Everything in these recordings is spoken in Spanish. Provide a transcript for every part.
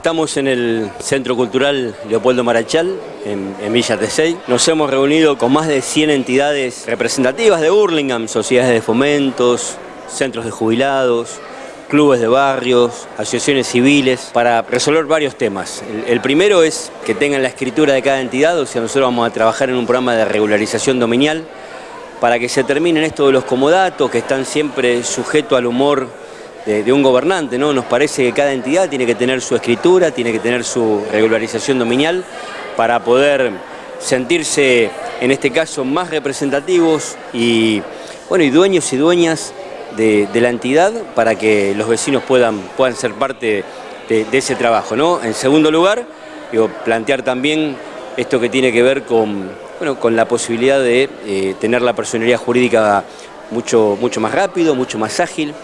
Estamos en el Centro Cultural Leopoldo Marachal, en, en Villa Tesey. Nos hemos reunido con más de 100 entidades representativas de Burlingame, sociedades de fomentos, centros de jubilados, clubes de barrios, asociaciones civiles, para resolver varios temas. El, el, primero es que tengan la escritura de cada entidad, o sea, nosotros vamos a trabajar en un programa de regularización dominial para que se terminen esto de los comodatos que están siempre sujetos al humor de, un gobernante, ¿no? Nos parece que cada entidad tiene que tener su escritura, tiene que tener su regularización dominial para poder sentirse, en este caso, más representativos y, bueno, y dueños y dueñas de, la entidad para que los vecinos puedan, puedan ser parte de, ese trabajo, ¿no? En segundo lugar, digo, plantear también esto que tiene que ver con, bueno, con la posibilidad de eh, tener la personalidad jurídica mucho, mucho más rápido, mucho más ágil.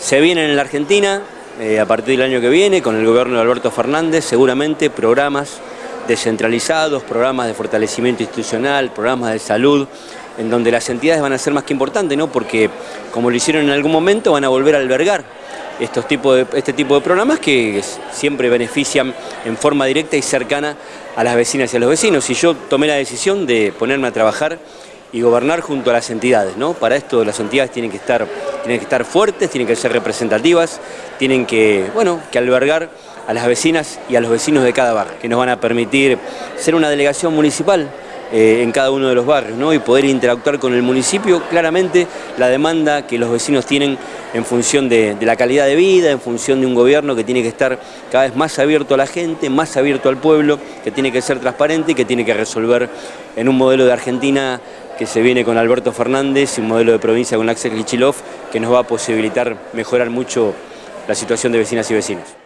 Se vienen en la Argentina, eh, a partir del año que viene, con el gobierno de Alberto Fernández, seguramente programas descentralizados, programas de fortalecimiento institucional, programas de salud, en donde las entidades van a ser más que importantes, ¿no? porque como lo hicieron en algún momento, van a volver a albergar estos de, este tipo de programas que siempre benefician en forma directa y cercana a las vecinas y a los vecinos. Y yo tomé la decisión de ponerme a trabajar y gobernar junto a las entidades. ¿no? Para esto las entidades tienen que, estar, tienen que estar fuertes, tienen que ser representativas, tienen que, bueno, que albergar a las vecinas y a los vecinos de cada barrio, que nos van a permitir ser una delegación municipal eh, en cada uno de los barrios ¿no? y poder interactuar con el municipio, claramente la demanda que los vecinos tienen en función de, de, la calidad de vida, en función de un gobierno que tiene que estar cada vez más abierto a la gente, más abierto al pueblo, que tiene que ser transparente y que tiene que resolver en un modelo de Argentina que se viene con Alberto Fernández un modelo de provincia con Axel Kichilov que nos va a posibilitar mejorar mucho la situación de vecinas y vecinos.